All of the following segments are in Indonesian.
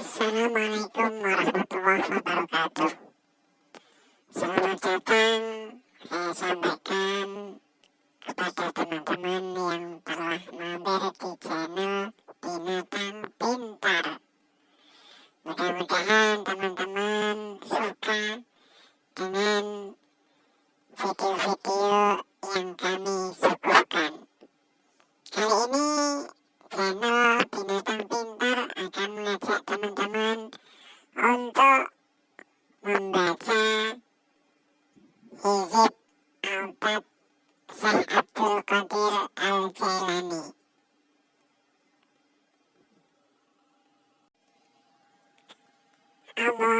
Assalamualaikum warahmatullahi wabarakatuh. Selamat datang saya sampaikan kepada teman-teman yang telah mampir di channel Binatang Pintar. Mudah-mudahan teman-teman suka dengan video-video yang kami suguhkan. Kali ini Egypt, Al-Bab, Sir Abdul Qadir al-Jailani. Allah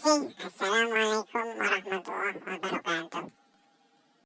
wabarakatuh. Assalamualaikum warahmatullahi wabarakatuh.